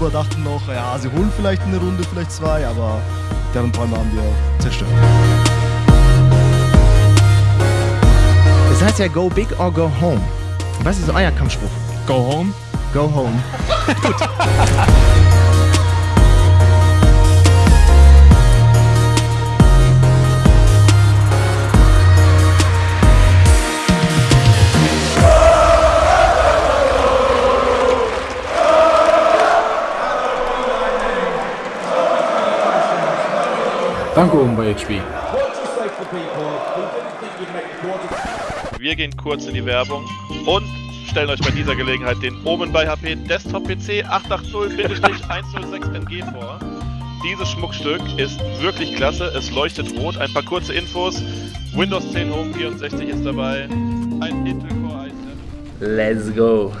YouTuber dachten noch, ja, sie holen vielleicht eine Runde, vielleicht zwei, aber deren Träume haben wir zerstört. Das heißt ja Go Big or Go Home. Was ist euer Kampfspruch? Go home. Go Home. Danke oben bei HP. Wir gehen kurz in die Werbung und stellen euch bei dieser Gelegenheit den Omen bei HP Desktop PC 880-106NG vor. Dieses Schmuckstück ist wirklich klasse, es leuchtet rot. Ein paar kurze Infos. Windows 10 Home 64 ist dabei. Ein Intel Core i7. Let's go.